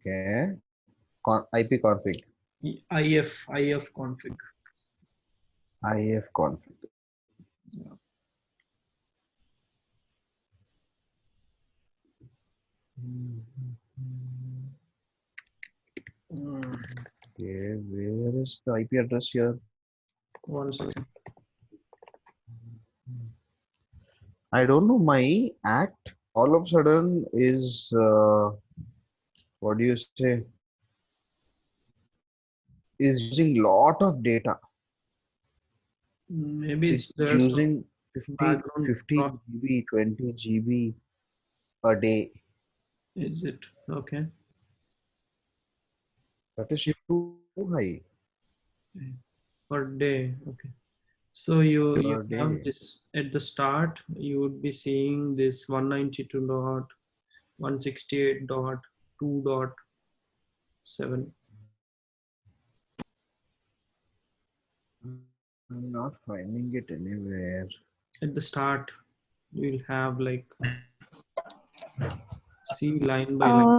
Okay. Con IP config. if ifconfig IF config. Yeah. Okay, where is the IP address here? one second I don't know. My act all of a sudden is uh, what do you say? Is using lot of data. maybe It's it's using 50, 50 GB, 20 GB a day. is it okay That is too high. per day okay so you you have this at the start you would be seeing this 192 dot 168 dot 2 dot 7 I'm not finding it anywhere. at the start you'll have like see line by line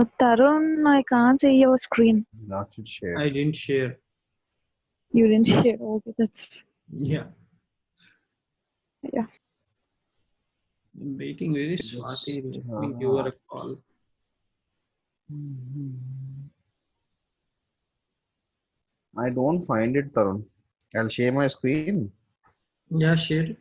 Uh, Tarun, I can't see your screen. Not yet shared. i didn't share You didn't share. Okay, that's yeah Yeah. I'm waiting very Just, Swati let me give her a call I don't find it, Tarun. I'll share my screen. yeah share it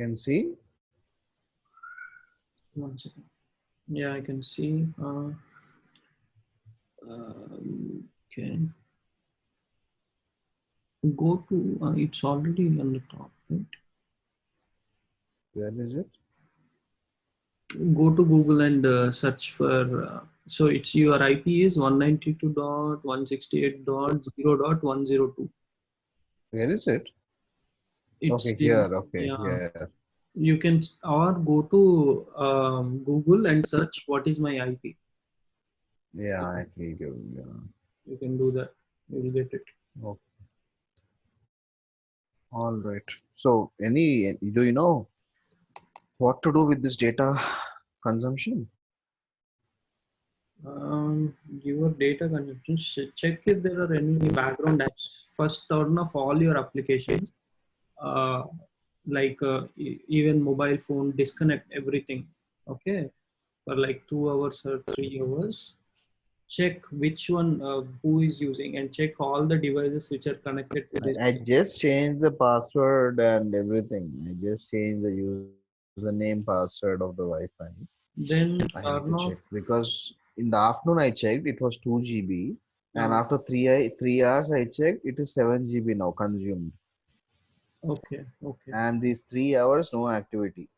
Can see. One second. Yeah, I can see. Uh, um, okay. Go to, uh, it's already on the top, right? Where is it? Go to Google and uh, search for, uh, so it's your IP is 192.168.0.102. Where is it? It's okay, here. Okay, yeah. here. You can, or go to um, Google and search what is my IP. Yeah, I can. Yeah. You can do that. You will get it. Okay. All right. So, any do you know what to do with this data consumption? Um, your data consumption, check if there are any background apps. First, turn off all your applications, uh, like uh, even mobile phone, disconnect everything. Okay, for like two hours or three hours. Check which one uh, who is using and check all the devices which are connected to this. I, just changed the password and everything. I just changed the username password of the Wi-Fi. Then I have turn to off. check because in the afternoon I checked it was 2 GB and after three three hours I checked it is 7 GB now consumed okay, okay. and these three hours no activity.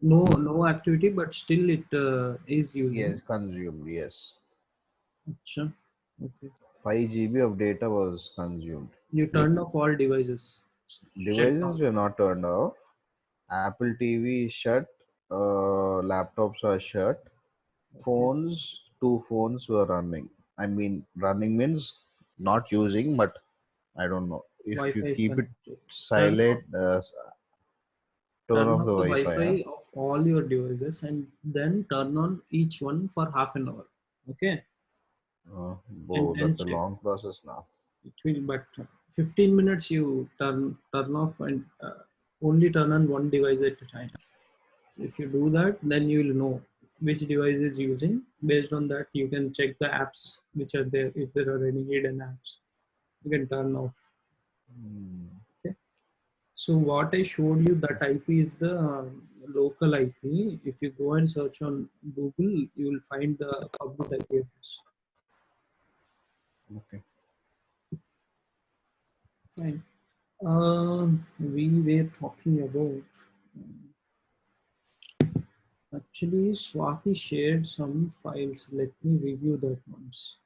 No, no activity, but still it uh, is using. Yes, consumed. Yes, Acha. Okay. 5 GB of data was consumed. You turned off all devices. Devices were not turned off. Apple TV is shut. Uh, laptops are shut. Phones, two phones were running. I mean, running means not using, but I don't know. If you keep it silent, uh, turn, off off the the Wi-Fi. Wi-Fi of all your devices and then turn on each one for half an hour. Okay. Uh, whoa, that's a long process now. It will, but 15 minutes you turn turn off and uh, only turn on one device at a time. If you do that, then you will know which device is using. Based on that, you can check the apps which are there. If there are any hidden apps, you can turn off. Hmm. So what I showed you that IP is the um, local IP. If you go and search on Google, you will find the public IP address. Okay. Fine. Um, we were talking about. Actually, Swati shared some files. Let me review that once.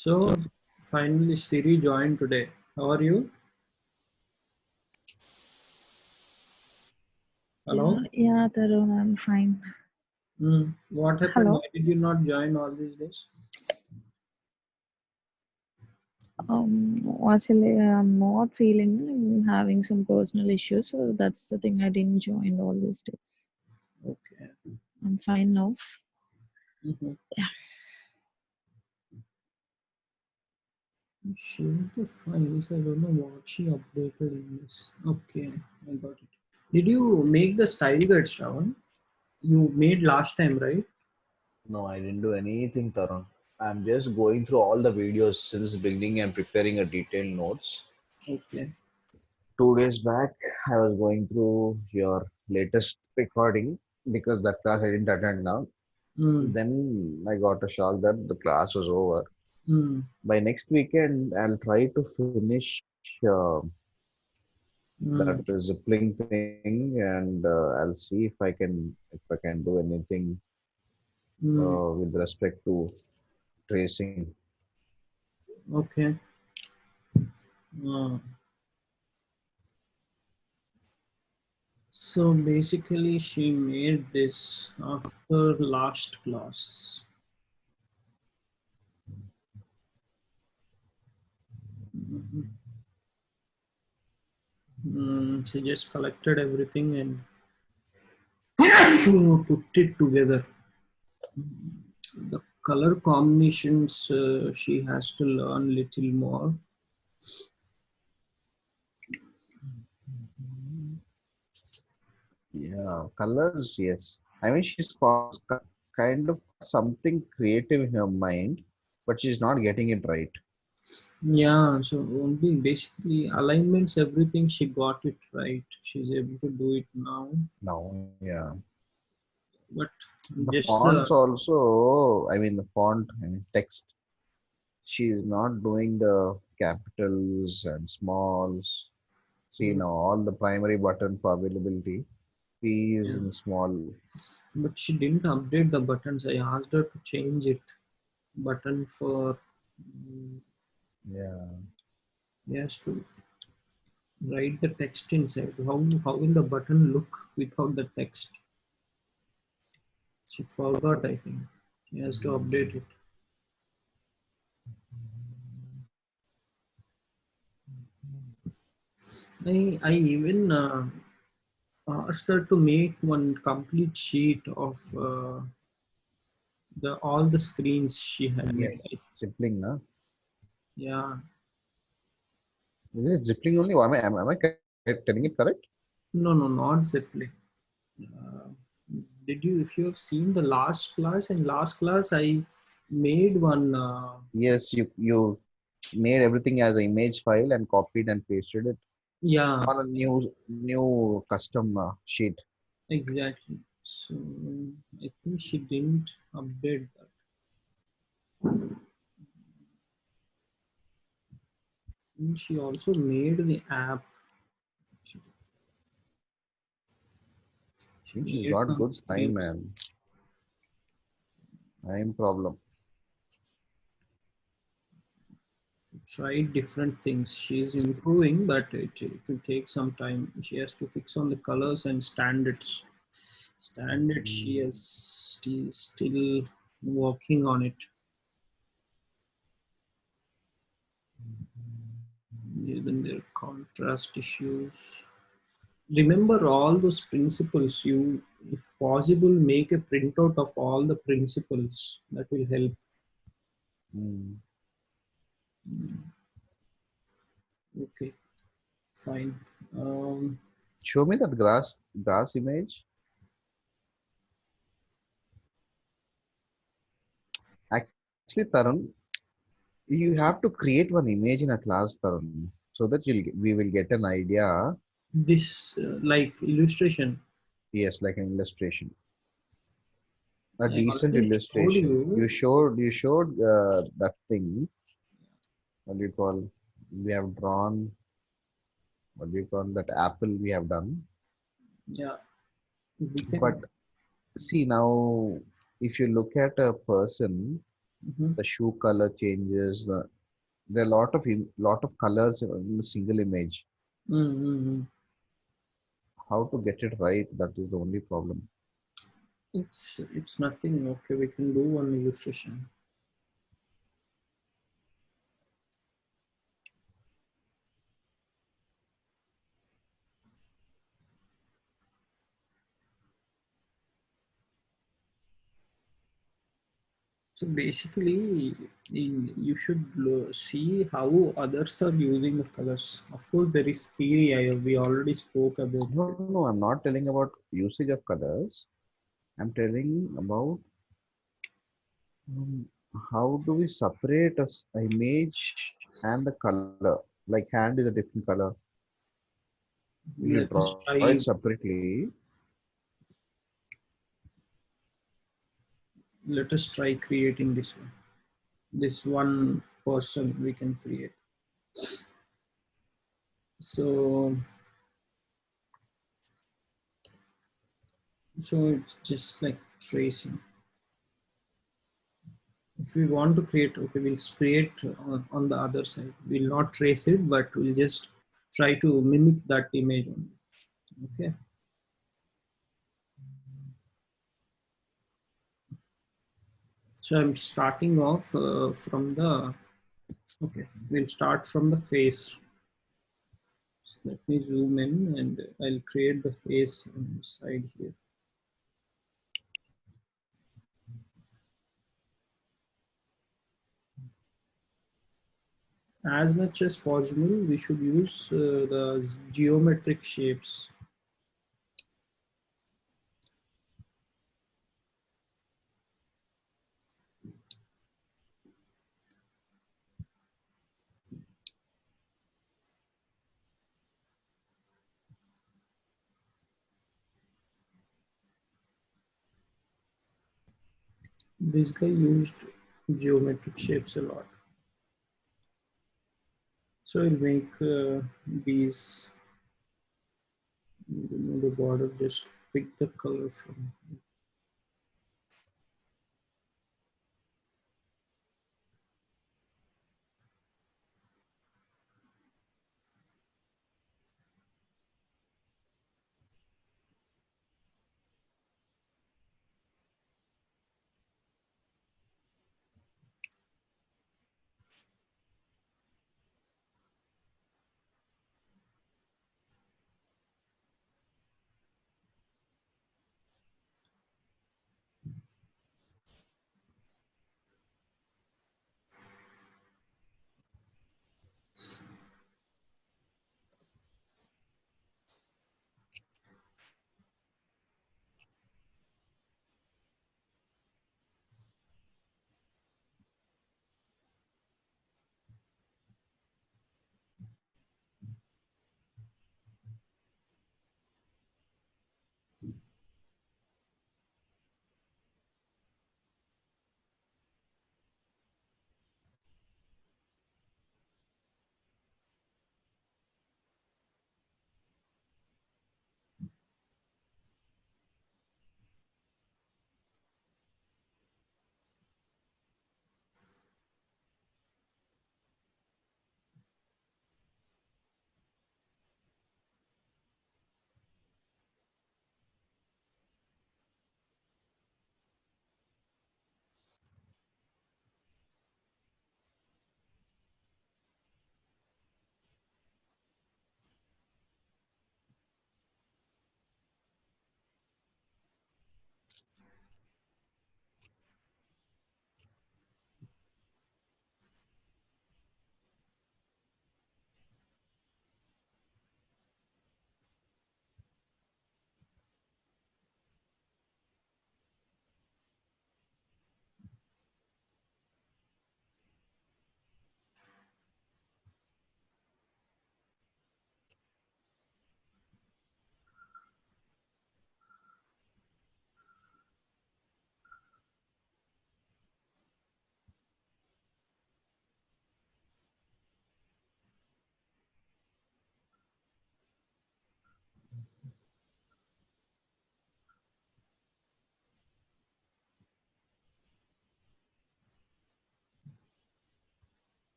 So finally Siri joined today. How are you? Hello? Yeah, Tarun, I'm fine. Hmm. What happened? Hello? Why did you not join all these days? Um, actually, I'm not feeling. I'm having some personal issues, so that's the thing. I didn't join all these days. Okay. I'm fine now. Mhm. Yeah. Share the files. I don't know what she updated in this. Okay, I got it. Did you make the style guides, Shravan? You made last time, right? No, I didn't do anything, Tarun. I'm just going through all the videos since beginning and preparing a detailed notes. Okay. Two days back, I was going through your latest recording because that class I didn't attend now. Hmm. Then I got a shock that the class was over. Hmm. By next weekend, I'll try to finish uh, Hmm. that zipping thing, and uh, I'll see if I can if I can do anything Hmm. uh, with respect to tracing. Okay. Uh, so basically, she made this after last class. Mhm. Mm, she just collected everything and put it together. The color combinations uh, she has to learn little more. Yeah, colors, yes. I mean, she's got kind of something creative in her mind, but she's not getting it right. Yeah, so only basically alignments, everything she got it right. She's able to do it now, Now, yeah. but The just uh, fonts the also, I mean, the font and text, she's not doing the capitals and smalls. See hmm. now, all the primary button for availability, P is Yeah. in small. but she didn't update the buttons. I asked her to change it. Button for mm, Yeah. yes to write the text inside. How how will the button look without the text? She forgot, I think. She has to update it. I I even uh, asked her to make one complete sheet of uh, the all the screens she had. Yes. Zipling, na? Yeah. Is it Zipling only? Am I, am, am I telling it correct? No, no, not Ziply. Uh, did you, if you have seen the last class, in last class I made one. Uh, Yes, you you made everything as an image file and copied and pasted it yeah, on a new new custom uh, sheet. exactly. So I think she didn't update that. And she also made the app. She She's got good time, man. Time problem. tried different things. She's improving, but it, it will take some time. She has to fix on the colors and standards. Standards, she hmm. is still, still working on it. Even their contrast issues. Remember all those principles. You, if possible, make a printout of all the principles. That will help. Hmm. Okay, fine. Um, Show me that grass grass image. Actually, Tarun, you have to create one image in a class, Tarun, so that you'll we will get an idea. this uh, like illustration. Yes, like an illustration. A decent illustration. you. You showed you showed uh, that thing. What do you call? We have drawn. What do you call that apple? We have done. Yeah. But see now, if you look at a person, Mhm. the shoe color changes, the there are a lot of lot of colors in a single image. Mm-hmm. How to get it right? That is the only problem. It's it's nothing. Okay, we can do one illustration. So basically, you should see how others are using the colors. Of course, there is theory. I, we already spoke about. No, no, I'm not telling about usage of colors. I'm telling about um, how do we separate a image and the color? Like hand is a different color. You us draw it separately. Let us try creating this one. This one person we can create. So. So it's just like tracing. If we want to create, okay, we'll create on, on the other side. We'll not trace it, but we'll just try to mimic that image only. Okay. So I'm starting off uh, from the, okay, we'll start from the face. So let me zoom in and I'll create the face on the side here. as much as possible, we should use uh, the geometric shapes. This guy used geometric shapes a lot. So I'll make uh, these, the border, just pick the color from.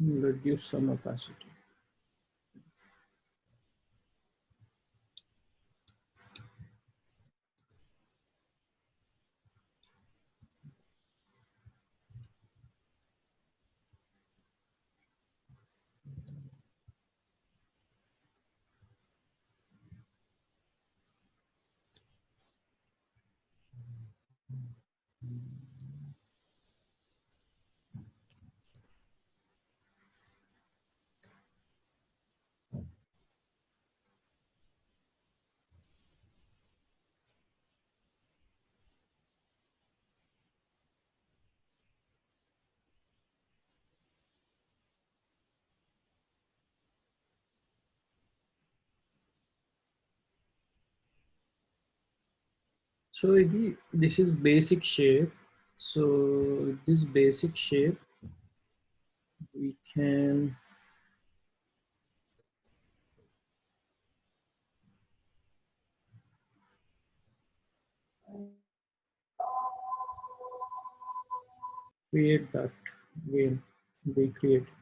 reduce some opacity. So this is basic shape. So this basic shape, we can create that again, recreate it.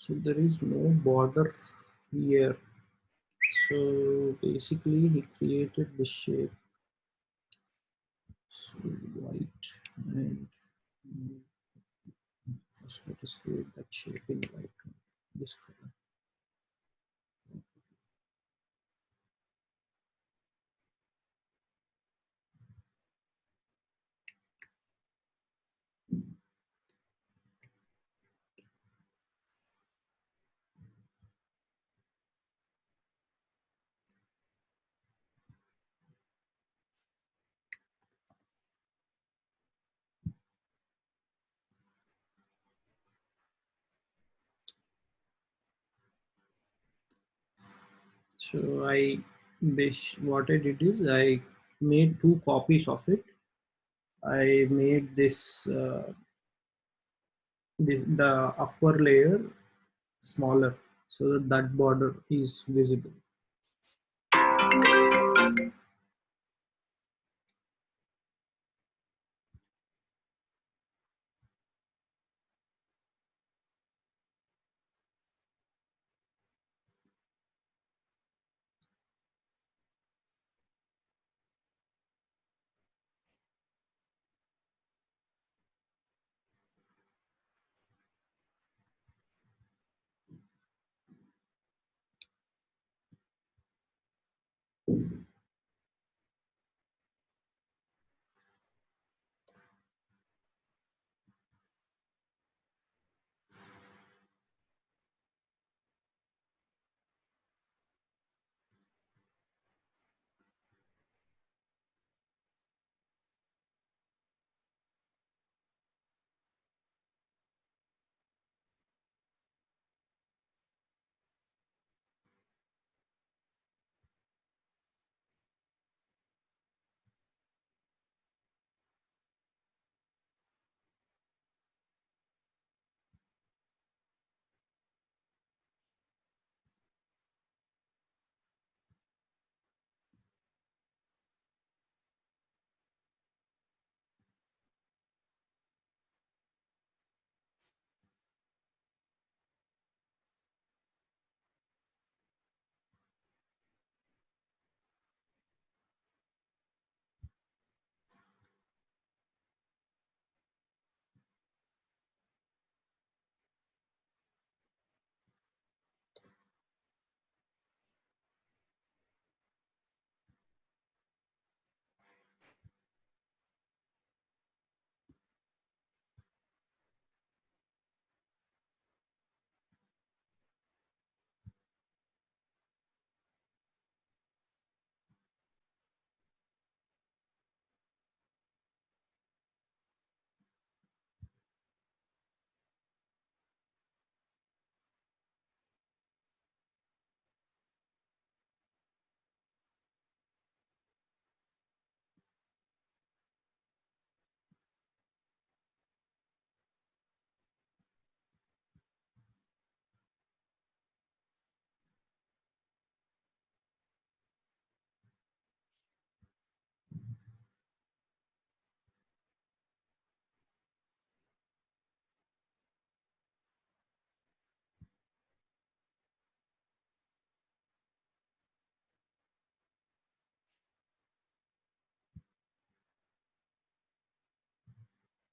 So there is no border here. So basically he created the shape. So white and first let us create that shape in white. This color. So I, what I did is I made two copies of it. I made this, uh, the, the upper layer smaller so that that border is visible.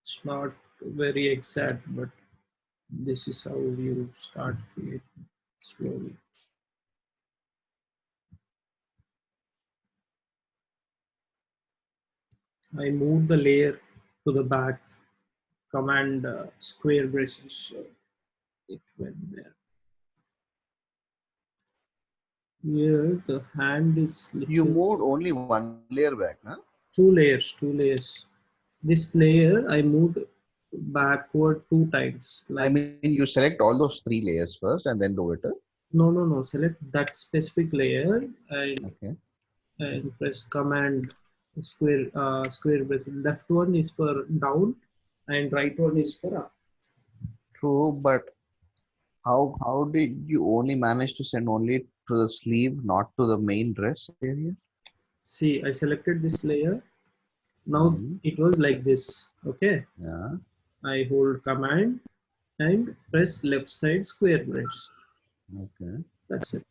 It's not very exact, but this is how you start creating slowly. I move the layer to the back, command uh, square braces, so it went there. Here the hand is You moved only one layer back, huh? two layers, two layers. This layer I moved backward two times. Like I mean, you select all those three layers first and then do it. huh? no, no, no. Select that specific layer and Okay. and press command square uh, square bracket. Left one is for down and right one is for up. True, but how how did you only manage to send only to the sleeve, not to the main dress area? See, I selected this layer. Now Mhm. it was like this. Okay. Yeah. I hold command and press left side square brace. Okay. That's it.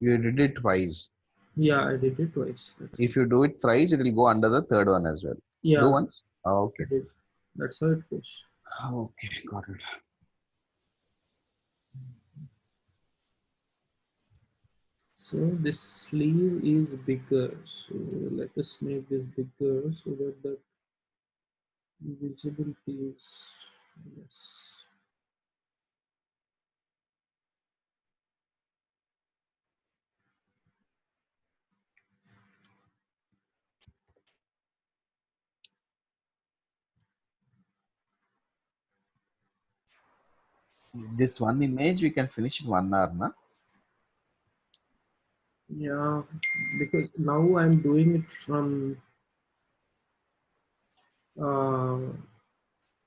You did it twice. Yeah, I did it twice. That's If you do it thrice, it will go under the third one as well. yeah, Do once. Oh, okay. That's how it goes. Okay, got it. So this sleeve is bigger. So let us make this bigger so that the visibility is yes. This one image we can finish in one hour, na? Yeah, because now I'm doing it from uh,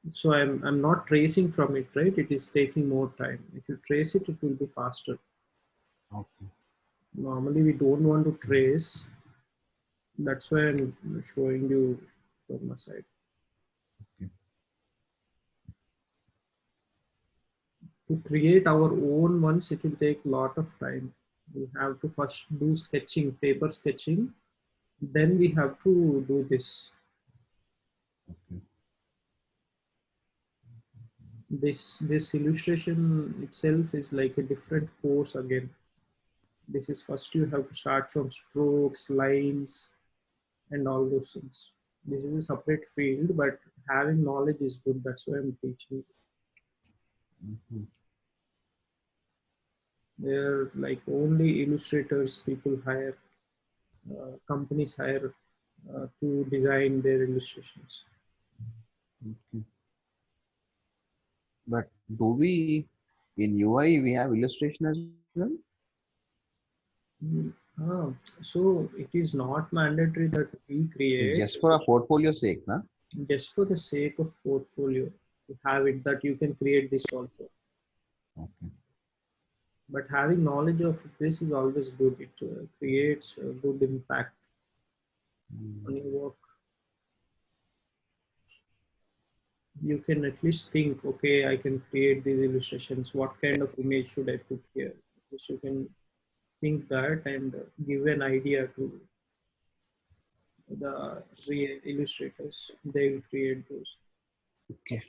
so I'm I'm not tracing from it, right? It is taking more time. If you trace it, it will be faster. Okay. Normally, we don't want to trace. That's why I'm showing you from my side. Okay. To create our own ones, it will take a lot of time. We have to first do sketching, paper sketching. Then we have to do this. Okay. This this illustration itself is like a different course again. This is first you have to start from strokes, lines, and all those things. This is a separate field, but having knowledge is good. That's why I'm teaching. Mhm. They're like only illustrators people hire, uh, companies hire uh, to design their illustrations. Okay. But do we in UI we have illustration as well? Mm, ah, so it is not mandatory that we create just for a portfolio sake, na? just for the sake of portfolio to have it that you can create this also. Okay. But having knowledge of this is always good. It uh, creates a good impact Mm. on your work. You can at least think, okay, I can create these illustrations. What kind of image should I put here? Least you can think that and give an idea to the illustrators. They will create those. Okay.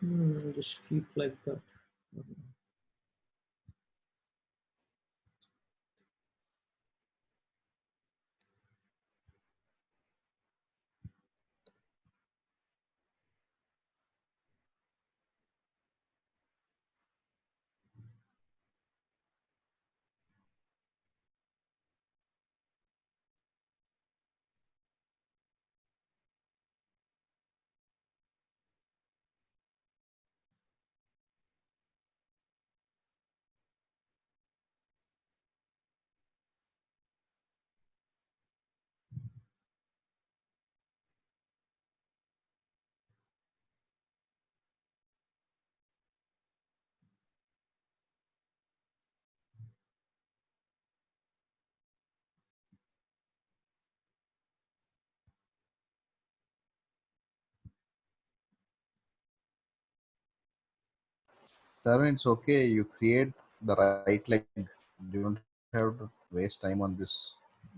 Hmm, just keep like that. Tarun, it's okay. You create the right leg. You don't have to waste time on this.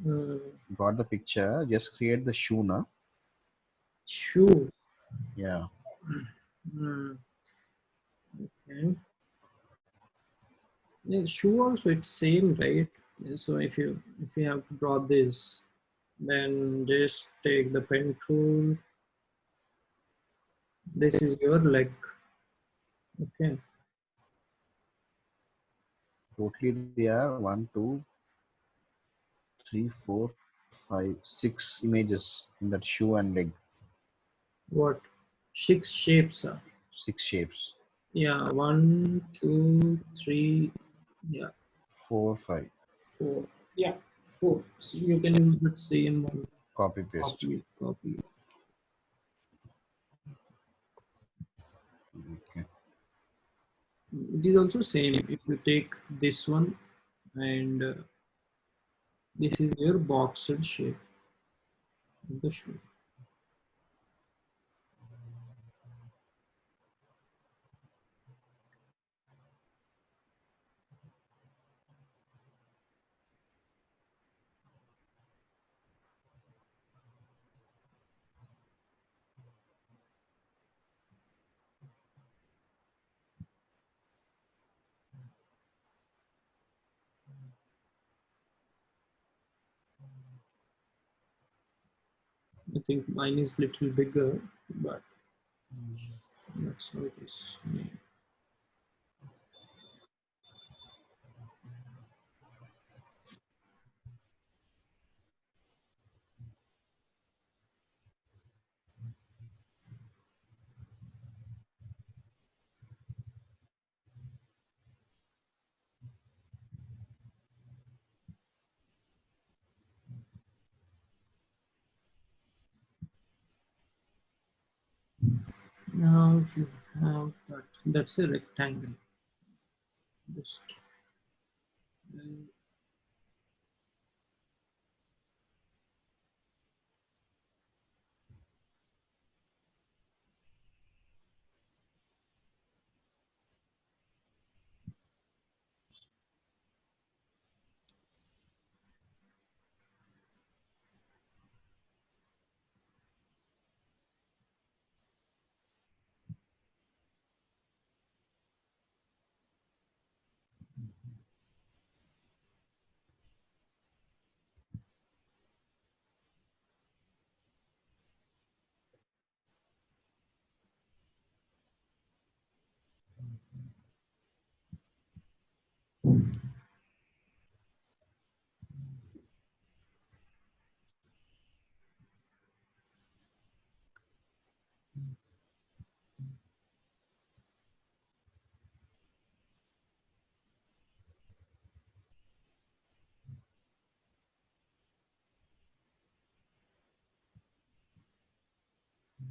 Uh, Got the picture. Just create the shoe now. shoe. Yeah. Hmm. Okay. Yeah, shoe also it's same, right? So if you if you have to draw this, then just take the pen tool. This is your leg. Okay. Totally there are one, two, three, four, five, six images in that shoe and leg. What? Six shapes are. Six shapes. Yeah, one, two, three, yeah, Four, five. four. Yeah, four. So you can use that same one. Copy paste. Copy, copy. Okay. It is also same. If you take this one and uh, this is your boxed shape of the shoe. I think mine is little bigger, but that's how it is. Now you have that. That's a rectangle. Just uh,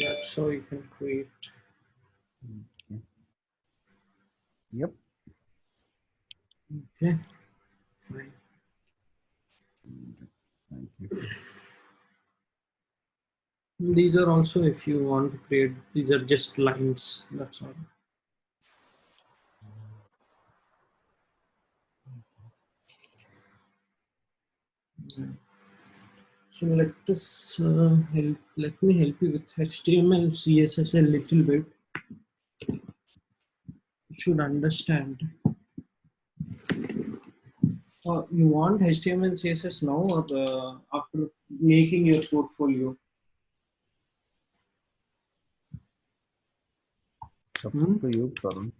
that's how you can create. Yep. Okay. Fine. Thank you. These are also if you want to create. These are just lines. That's all. Yeah. So let us uh, help. Let me help you with HTML, CSS a little bit. You should understand. Uh, you want HTML, CSS now or uh, after making your portfolio? Up Hmm? to you, Tarun.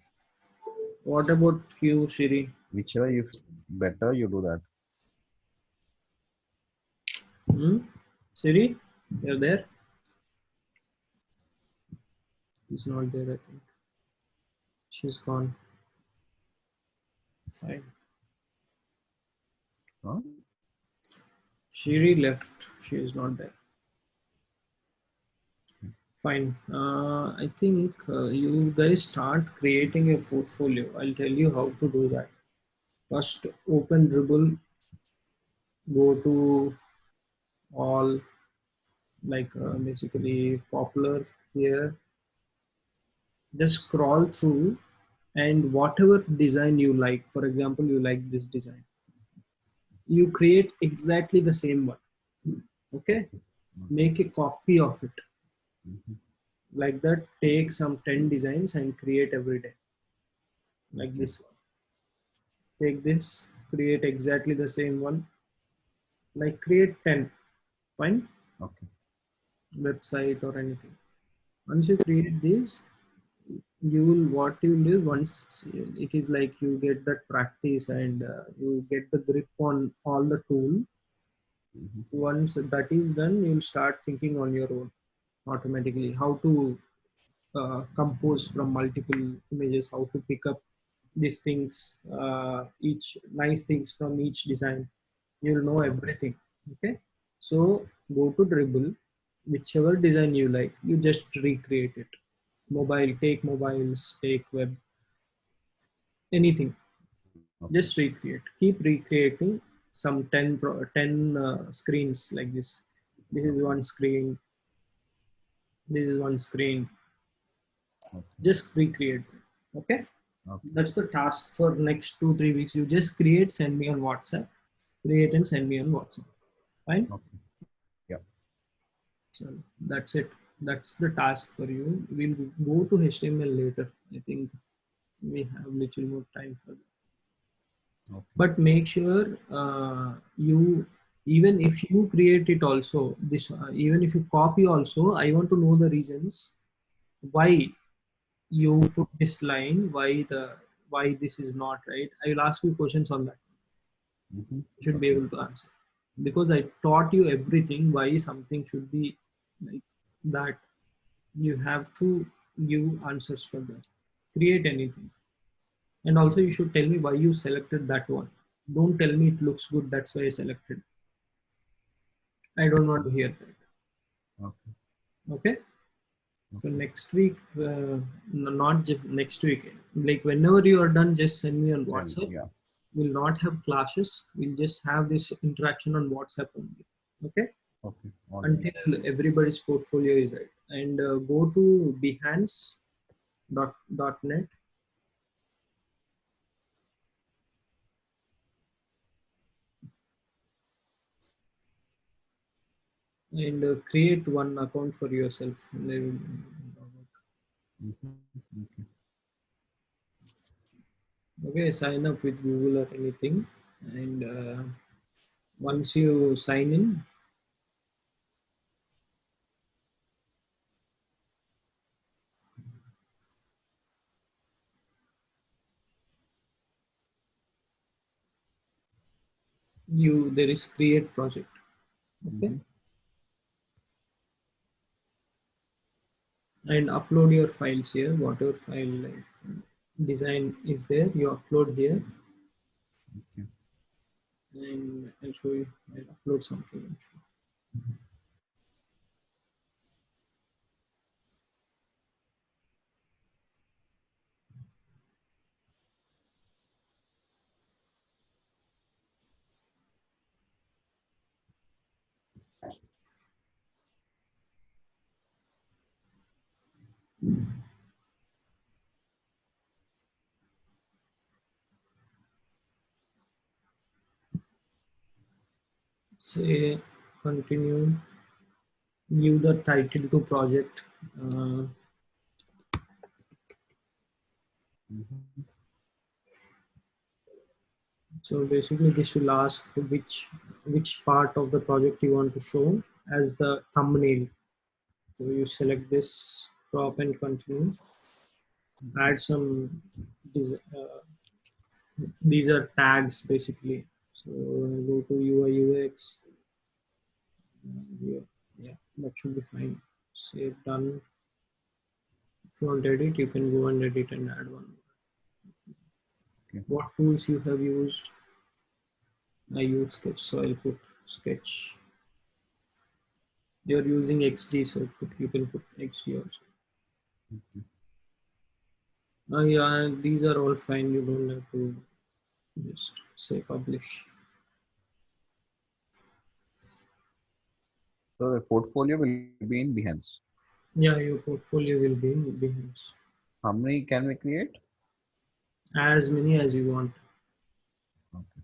What about you, Siri? Whichever you better, you do that. Hmm? Siri, you're there? She's not there, I think. She's gone. Fine. Huh? Shiri left. She is not there. Fine. Uh, I think uh, you guys start creating a portfolio. I'll tell you how to do that. First, open Dribbble. Go to all, like uh, basically popular here. Just scroll through and whatever design you like. For example, you like this design. You create exactly the same one. Okay? Make a copy of it. Like that take some 10 designs and create every day. Like this one. Take this create exactly the same one. Like create 10 fine. Okay. website or anything. Once you create this you will what you will do once it is like you get that practice and uh, you get the grip on all the tool Mhm. once that is done you'll start thinking on your own automatically. How to uh, compose from multiple images how to pick up these things uh, each nice things from each design. You'll know everything okay so go to Dribbble whichever design you like you just recreate it. Mobile take mobiles take web anything. Okay. just recreate. Keep recreating some 10 10 uh, screens like this. This is one screen. This is one screen. Okay. just recreate. Okay? Okay. that's the task for next two three weeks. You just create send me on whatsapp. Create and send me on whatsapp fine. Okay. so that's it. That's the task for you. We'll go to html later. I think we have little more time for that. Okay. but make sure uh, you even if you create it also this uh, even if you copy also i want to know the reasons why you put this line why the why this is not right. I will ask you questions on that. Mhm. you should be able to answer because i taught you everything why something should be like that. You have to give answers for that. Create anything. And also you should tell me why you selected that one. Don't tell me it looks good that's why i selected. I don't want to hear that. Okay. okay? So next week uh, not just next week. Like whenever you are done just send me on whatsapp. Yeah. We'll not have classes we'll just have this interaction on whatsapp only okay Okay. All right. until everybody's portfolio is right and uh, go to behance dot dot net and uh, create one account for yourself then Mhm. Okay. Okay sign up with google or anything. And uh, once you sign in you there is create project. Okay? Mhm. and upload your files here whatever file like, design is there you upload here Okay. and I'll show you I'll upload something. Say continue. Give the title to project. Uh, Mhm. so basically this will ask which which part of the project you want to show as the thumbnail. So you select this crop and continue. Add some des- uh, these are tags basically so go to ui ux uh, here. yeah that should be fine save done if you want to edit you can go and edit and add one Okay. what tools you have used i use sketch so i'll put sketch you're using xd so put, you can put xd also Oh yeah, these are all fine. You don't have to just say publish. So the portfolio will be in Behance. Yeah, your portfolio will be in Behance. How many can we create? As many as you want. Okay.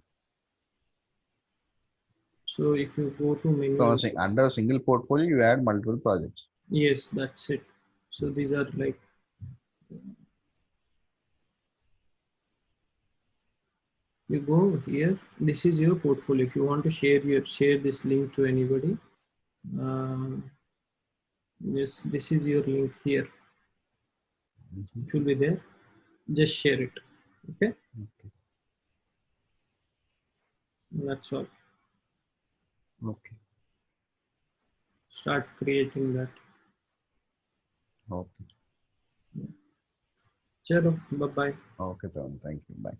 So if you go to menu, So under a single portfolio, you add multiple projects. yes, that's it. So these are like you go here. This is your portfolio. If you want to share your share this link to anybody, um, yes, this is your link here. Mhm. It will be there. Just share it. Okay. Okay. That's all. Okay. Start creating that. Okay. Chalo, bye bye. Okay. Thank you. Bye.